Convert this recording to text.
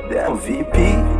VIP